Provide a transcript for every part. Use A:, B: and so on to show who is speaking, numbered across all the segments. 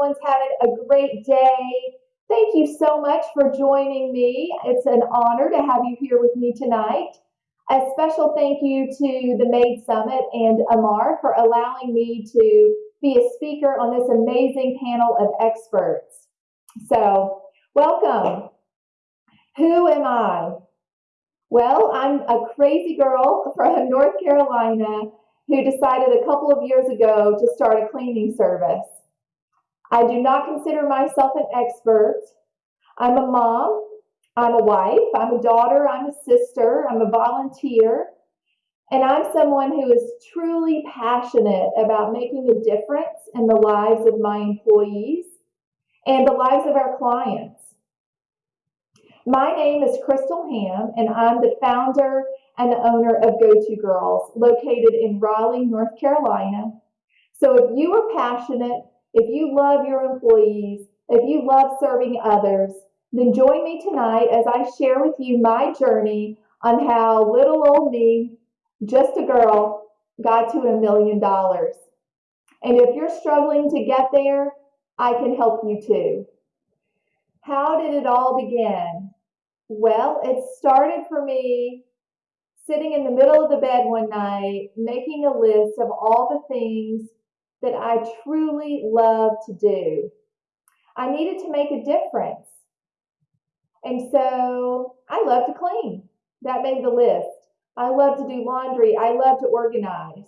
A: everyone's having a great day. Thank you so much for joining me. It's an honor to have you here with me tonight. A special thank you to the Maid Summit and Amar for allowing me to be a speaker on this amazing panel of experts. So, welcome. Who am I? Well, I'm a crazy girl from North Carolina who decided a couple of years ago to start a cleaning service. I do not consider myself an expert. I'm a mom, I'm a wife, I'm a daughter, I'm a sister, I'm a volunteer, and I'm someone who is truly passionate about making a difference in the lives of my employees and the lives of our clients. My name is Crystal Ham, and I'm the founder and the owner of Go To Girls, located in Raleigh, North Carolina. So if you are passionate, if you love your employees, if you love serving others, then join me tonight as I share with you my journey on how little old me, just a girl, got to a million dollars. And if you're struggling to get there, I can help you too. How did it all begin? Well, it started for me sitting in the middle of the bed one night, making a list of all the things that I truly love to do. I needed to make a difference. And so I love to clean. That made the list. I love to do laundry. I love to organize.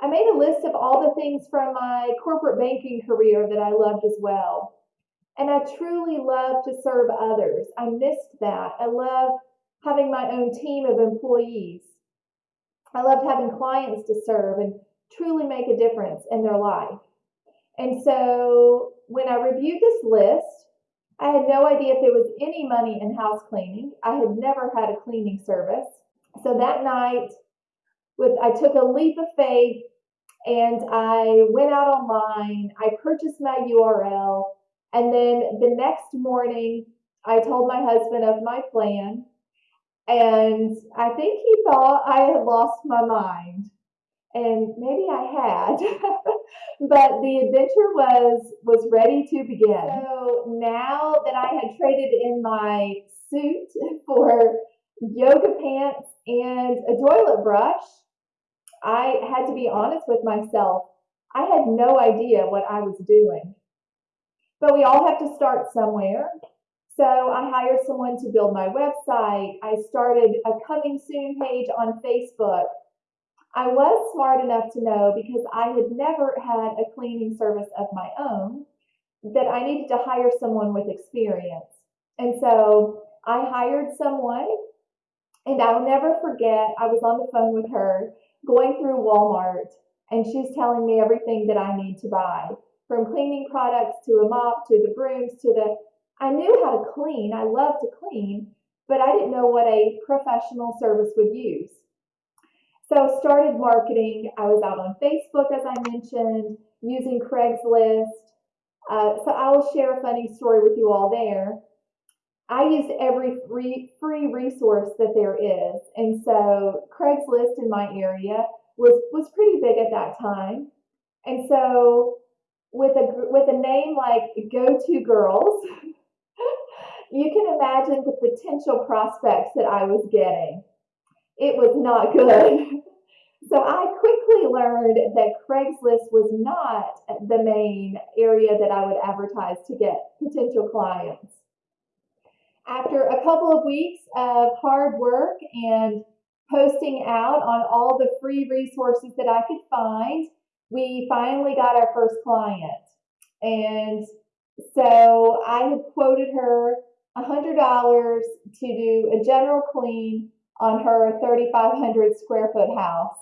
A: I made a list of all the things from my corporate banking career that I loved as well. And I truly love to serve others. I missed that. I love having my own team of employees. I loved having clients to serve and truly make a difference in their life. And so when I reviewed this list, I had no idea if there was any money in house cleaning. I had never had a cleaning service. So that night, with I took a leap of faith and I went out online. I purchased my URL, and then the next morning, I told my husband of my plan, and I think he thought I had lost my mind and maybe I had, but the adventure was was ready to begin. So now that I had traded in my suit for yoga pants and a toilet brush, I had to be honest with myself. I had no idea what I was doing. But we all have to start somewhere. So I hired someone to build my website. I started a coming soon page on Facebook I was smart enough to know because I had never had a cleaning service of my own that I needed to hire someone with experience. And so I hired someone, and I'll never forget, I was on the phone with her going through Walmart, and she's telling me everything that I need to buy from cleaning products to a mop to the brooms to the. I knew how to clean, I love to clean, but I didn't know what a professional service would use. So started marketing. I was out on Facebook, as I mentioned, using Craigslist. Uh, so I will share a funny story with you all there. I used every free, free resource that there is. And so Craigslist in my area was, was pretty big at that time. And so with a, with a name like Go To Girls, you can imagine the potential prospects that I was getting it was not good. so I quickly learned that Craigslist was not the main area that I would advertise to get potential clients. After a couple of weeks of hard work and posting out on all the free resources that I could find, we finally got our first client. And so I had quoted her $100 to do a general clean on her 3,500 square foot house.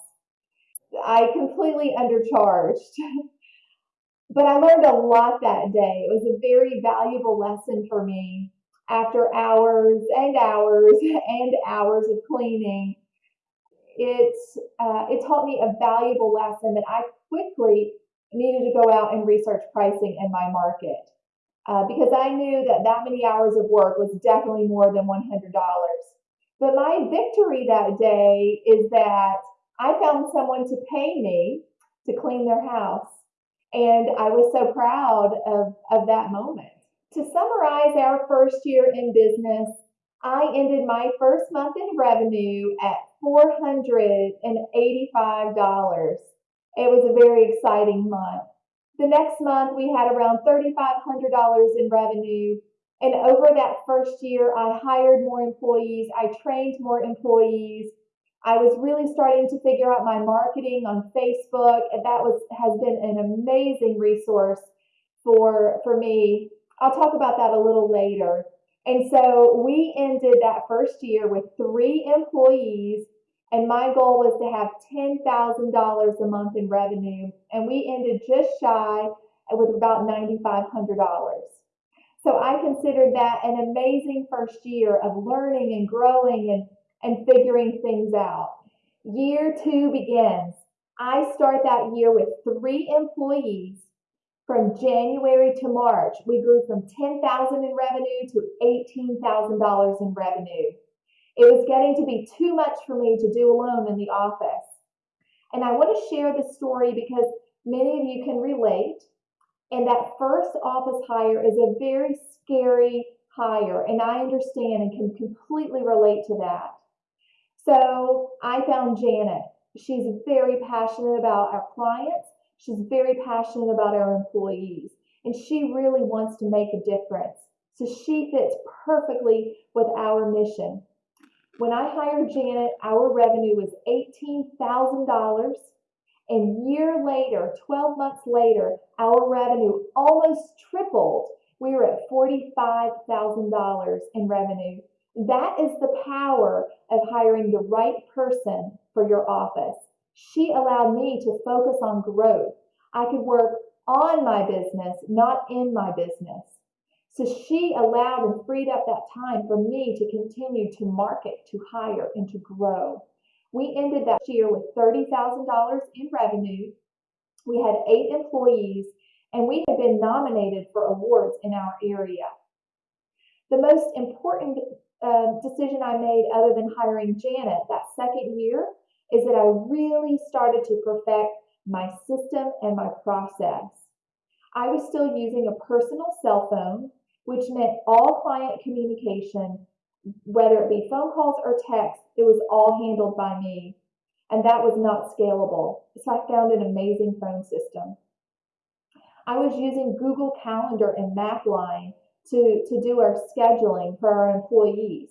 A: I completely undercharged. but I learned a lot that day. It was a very valuable lesson for me after hours and hours and hours of cleaning. It, uh, it taught me a valuable lesson that I quickly needed to go out and research pricing in my market. Uh, because I knew that that many hours of work was definitely more than $100. But my victory that day is that I found someone to pay me to clean their house. And I was so proud of, of that moment. To summarize our first year in business, I ended my first month in revenue at $485. It was a very exciting month. The next month, we had around $3,500 in revenue. And over that first year, I hired more employees, I trained more employees. I was really starting to figure out my marketing on Facebook, and that was has been an amazing resource for for me. I'll talk about that a little later. And so we ended that first year with three employees and my goal was to have $10,000 a month in revenue, and we ended just shy with about $9,500. So I considered that an amazing first year of learning and growing and, and figuring things out. Year two begins. I start that year with three employees. From January to March, we grew from 10,000 in revenue to $18,000 in revenue. It was getting to be too much for me to do alone in the office. And I want to share this story because many of you can relate. And that first office hire is a very scary hire, and I understand and can completely relate to that. So I found Janet. She's very passionate about our clients. She's very passionate about our employees, and she really wants to make a difference. So she fits perfectly with our mission. When I hired Janet, our revenue was $18,000. And year later, 12 months later, our revenue almost tripled. We were at $45,000 in revenue. That is the power of hiring the right person for your office. She allowed me to focus on growth. I could work on my business, not in my business. So she allowed and freed up that time for me to continue to market, to hire, and to grow. We ended that year with $30,000 in revenue. We had eight employees, and we had been nominated for awards in our area. The most important uh, decision I made, other than hiring Janet that second year, is that I really started to perfect my system and my process. I was still using a personal cell phone which meant all client communication, whether it be phone calls or text, it was all handled by me. And that was not scalable. So I found an amazing phone system. I was using Google Calendar and MapLine to, to do our scheduling for our employees.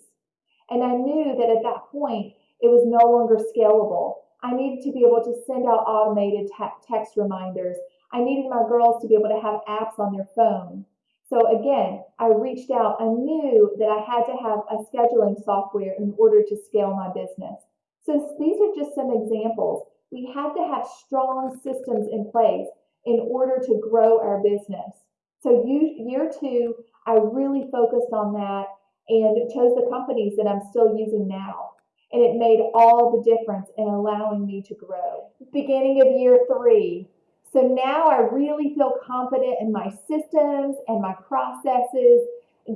A: And I knew that at that point, it was no longer scalable. I needed to be able to send out automated text reminders. I needed my girls to be able to have apps on their phone. So again, I reached out. I knew that I had to have a scheduling software in order to scale my business. So these are just some examples. We have to have strong systems in place in order to grow our business. So year two, I really focused on that and chose the companies that I'm still using now. And it made all the difference in allowing me to grow. Beginning of year three, so now I really feel confident in my systems and my processes.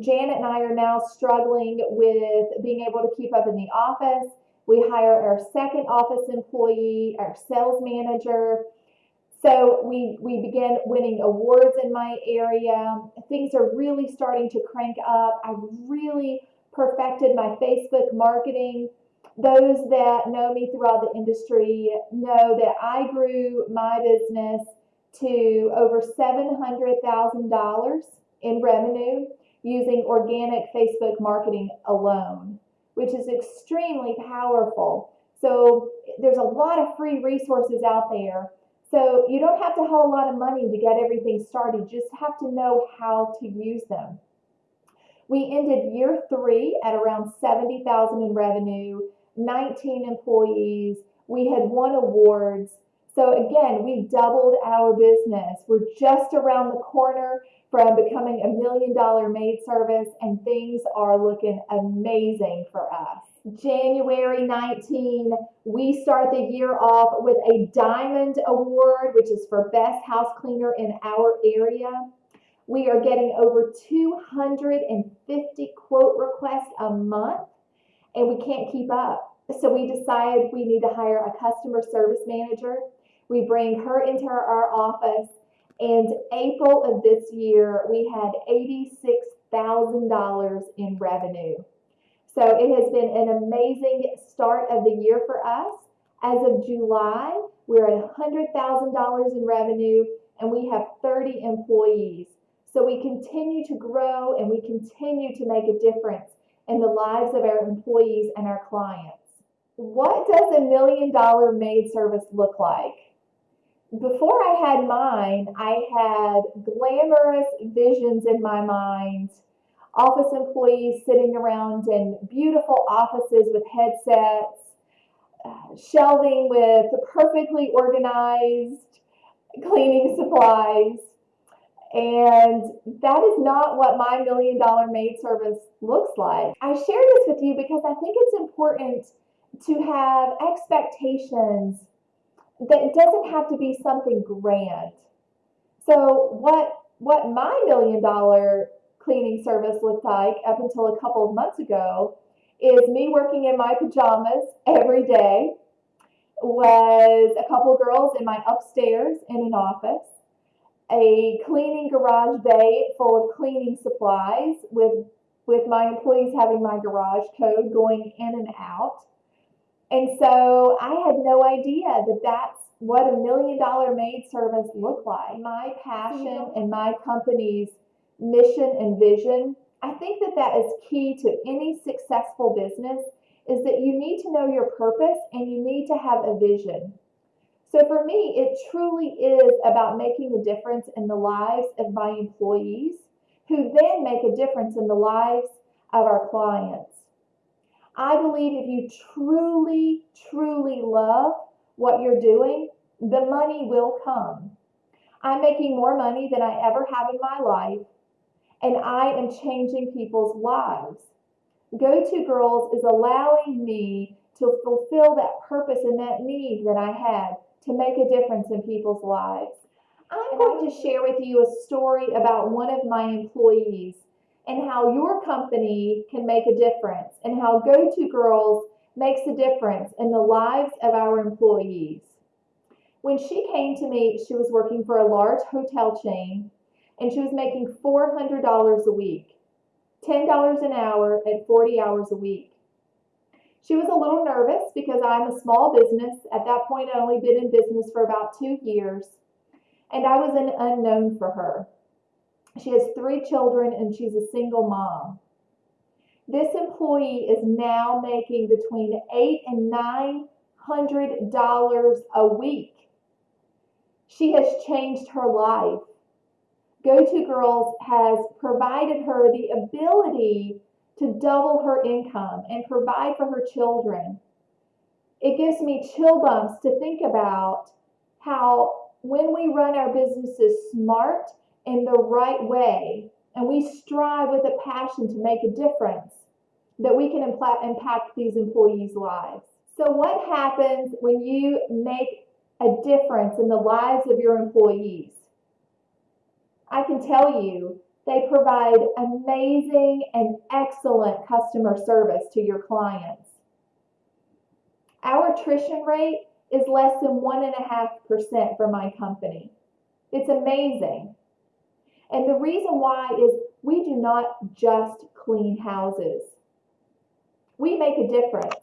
A: Janet and I are now struggling with being able to keep up in the office. We hire our second office employee, our sales manager. So we, we begin winning awards in my area. Things are really starting to crank up. I've really perfected my Facebook marketing those that know me throughout the industry know that I grew my business to over $700,000 in revenue using organic Facebook marketing alone, which is extremely powerful. So there's a lot of free resources out there. So you don't have to have a lot of money to get everything started. You just have to know how to use them. We ended year three at around 70,000 in revenue 19 employees. We had won awards. So again, we doubled our business. We're just around the corner from becoming a million dollar maid service, and things are looking amazing for us. January 19, we start the year off with a Diamond Award, which is for Best House Cleaner in our area. We are getting over 250 quote requests a month, and we can't keep up. So we decide we need to hire a customer service manager. We bring her into our office And April of this year, we had $86,000 in revenue. So it has been an amazing start of the year for us. As of July, we're at $100,000 in revenue and we have 30 employees. So we continue to grow and we continue to make a difference in the lives of our employees and our clients. What does a million dollar maid service look like? Before I had mine, I had glamorous visions in my mind. Office employees sitting around in beautiful offices with headsets, uh, shelving with perfectly organized cleaning supplies. And that is not what my million dollar maid service looks like. I share this with you because I think it's important to have expectations that doesn't have to be something grand. So what what my million dollar cleaning service looked like up until a couple of months ago is me working in my pajamas every day was a couple girls in my upstairs in an office a cleaning garage bay full of cleaning supplies with with my employees having my garage code going in and out and so I had no idea that that's what a million dollar maid service looked like. My passion and my company's mission and vision, I think that that is key to any successful business is that you need to know your purpose and you need to have a vision. So for me, it truly is about making a difference in the lives of my employees who then make a difference in the lives of our clients. I believe if you truly, truly love what you're doing, the money will come. I'm making more money than I ever have in my life, and I am changing people's lives. Go To Girls is allowing me to fulfill that purpose and that need that I had to make a difference in people's lives. I'm going to share with you a story about one of my employees and how your company can make a difference and how Go To Girls makes a difference in the lives of our employees. When she came to me, she was working for a large hotel chain and she was making $400 a week, $10 an hour at 40 hours a week. She was a little nervous because I'm a small business. At that point, I'd only been in business for about two years, and I was an unknown for her. She has three children and she's a single mom. This employee is now making between eight and nine hundred dollars a week. She has changed her life. Go To Girls has provided her the ability to double her income and provide for her children. It gives me chill bumps to think about how when we run our businesses smart in the right way and we strive with a passion to make a difference, that we can impact these employees' lives. So, what happens when you make a difference in the lives of your employees? I can tell you they provide amazing and excellent customer service to your clients. Our attrition rate is less than 1.5% for my company. It's amazing. And the reason why is we do not just clean houses. We make a difference.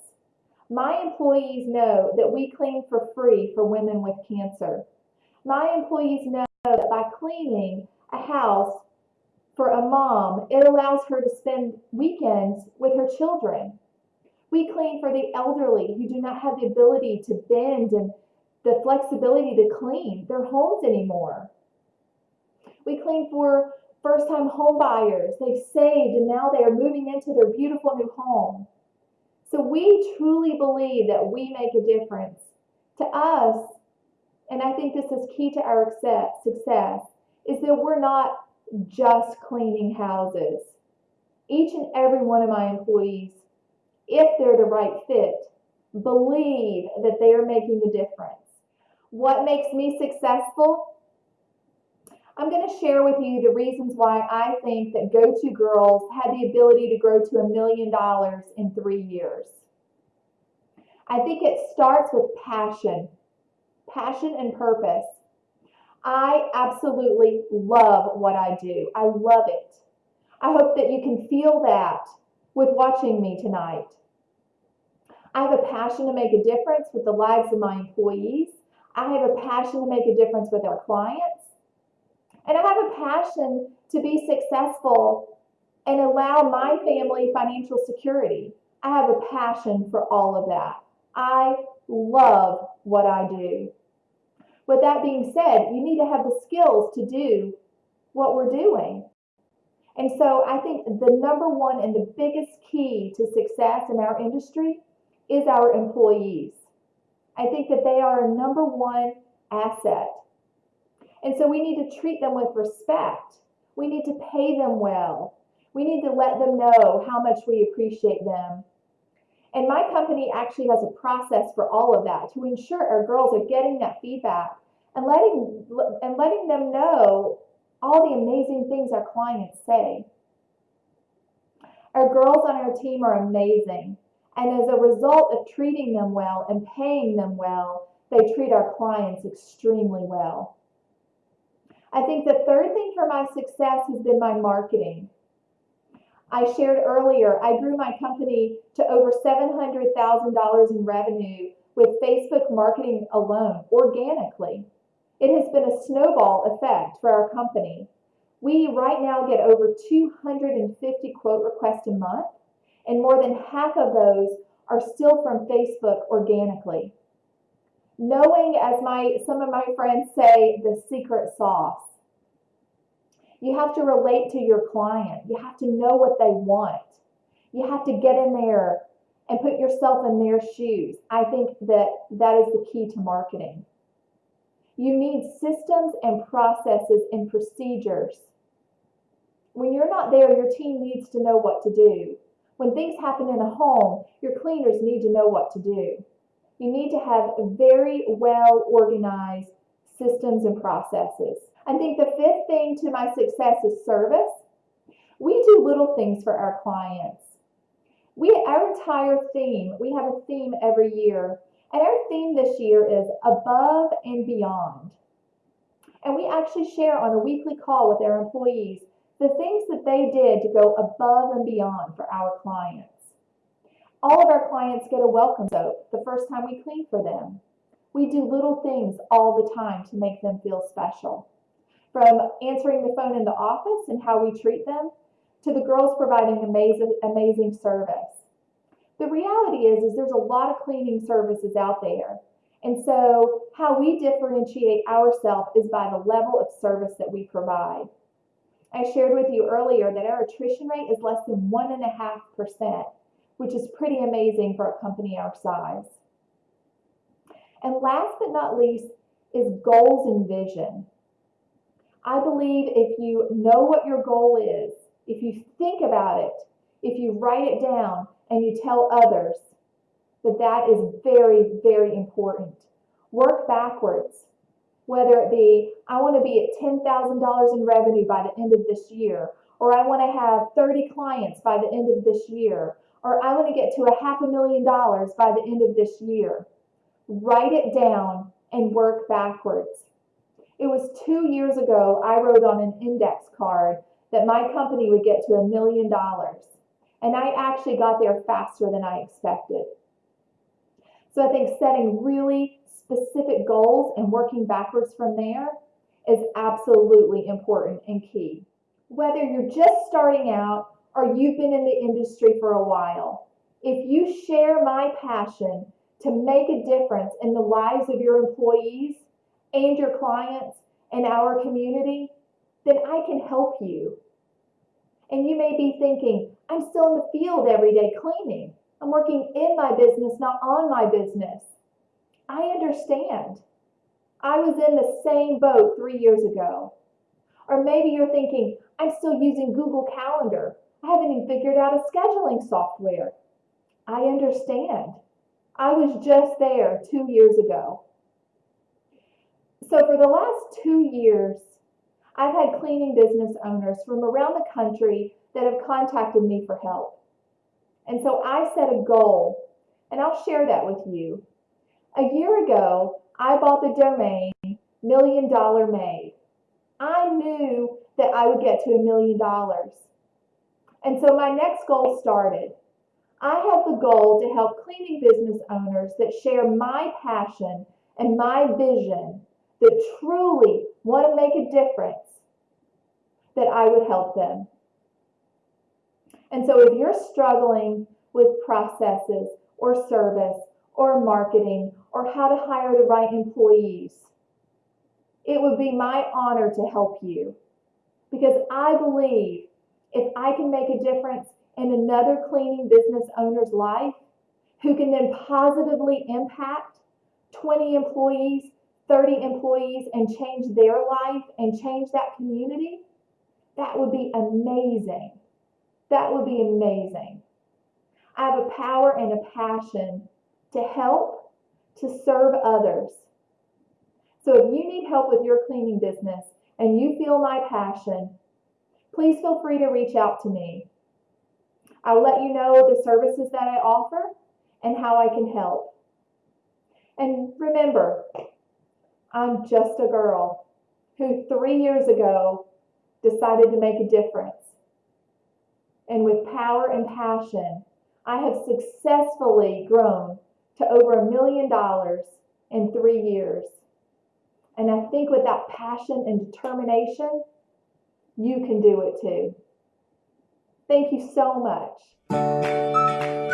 A: My employees know that we clean for free for women with cancer. My employees know that by cleaning a house for a mom, it allows her to spend weekends with her children. We clean for the elderly who do not have the ability to bend and the flexibility to clean their homes anymore. We clean for first time home buyers. They've saved and now they are moving into their beautiful new home. So we truly believe that we make a difference. To us, and I think this is key to our success, is that we're not just cleaning houses. Each and every one of my employees, if they're the right fit, believe that they are making a difference. What makes me successful? I'm going to share with you the reasons why I think that Go To Girls had the ability to grow to a million dollars in three years. I think it starts with passion, passion and purpose. I absolutely love what I do. I love it. I hope that you can feel that with watching me tonight. I have a passion to make a difference with the lives of my employees. I have a passion to make a difference with our clients. And I have a passion to be successful and allow my family financial security. I have a passion for all of that. I love what I do. With that being said, you need to have the skills to do what we're doing. And so I think the number one and the biggest key to success in our industry is our employees. I think that they are a number one asset. And so we need to treat them with respect. We need to pay them well. We need to let them know how much we appreciate them. And my company actually has a process for all of that to ensure our girls are getting that feedback and letting and letting them know all the amazing things our clients say. Our girls on our team are amazing. And as a result of treating them well and paying them well, they treat our clients extremely well. I think the third thing for my success has been my marketing. I shared earlier, I grew my company to over $700,000 in revenue with Facebook marketing alone, organically. It has been a snowball effect for our company. We right now get over 250 quote requests a month, and more than half of those are still from Facebook organically. Knowing, as my some of my friends say, the secret sauce. You have to relate to your client. You have to know what they want. You have to get in there and put yourself in their shoes. I think that that is the key to marketing. You need systems and processes and procedures. When you're not there, your team needs to know what to do. When things happen in a home, your cleaners need to know what to do. You need to have very well organized systems and processes. I think the fifth thing to my success is service. We do little things for our clients. We our entire theme, we have a theme every year, and our theme this year is above and beyond. And we actually share on a weekly call with our employees the things that they did to go above and beyond for our clients. All of our clients get a welcome soap the first time we clean for them. We do little things all the time to make them feel special. From answering the phone in the office and how we treat them, to the girls providing amazing, amazing service. The reality is, is there's a lot of cleaning services out there. And so how we differentiate ourselves is by the level of service that we provide. I shared with you earlier that our attrition rate is less than 1.5%, which is pretty amazing for a company our size. And last but not least is goals and vision. I believe if you know what your goal is, if you think about it, if you write it down and you tell others, that that is very, very important. Work backwards whether it be I want to be at $10,000 in revenue by the end of this year, or I want to have 30 clients by the end of this year, or I want to get to a half a million dollars by the end of this year. Write it down and work backwards. It was two years ago I wrote on an index card that my company would get to a million dollars. And I actually got there faster than I expected. So I think setting really specific goals and working backwards from there is absolutely important and key. Whether you're just starting out or you've been in the industry for a while, if you share my passion to make a difference in the lives of your employees and your clients and our community, then I can help you. And you may be thinking, I'm still in the field every day cleaning. I'm working in my business, not on my business. I understand. I was in the same boat three years ago. Or maybe you're thinking, I'm still using Google Calendar. I haven't even figured out a scheduling software. I understand. I was just there two years ago. So for the last two years, I've had cleaning business owners from around the country that have contacted me for help. And so I set a goal, and I'll share that with you. A year ago, I bought the domain million dollar maid. I knew that I would get to a million dollars. And so my next goal started. I have the goal to help cleaning business owners that share my passion and my vision that truly want to make a difference, that I would help them. And so if you're struggling with processes or service or marketing or how to hire the right employees, it would be my honor to help you because I believe if I can make a difference in another cleaning business owner's life who can then positively impact 20 employees, 30 employees, and change their life and change that community, that would be amazing. That would be amazing. I have a power and a passion to help, to serve others. So if you need help with your cleaning business and you feel my passion, please feel free to reach out to me. I'll let you know the services that I offer and how I can help. And remember, I'm just a girl who three years ago decided to make a difference. And with power and passion, I have successfully grown to over a million dollars in three years. And I think with that passion and determination, you can do it too. Thank you so much.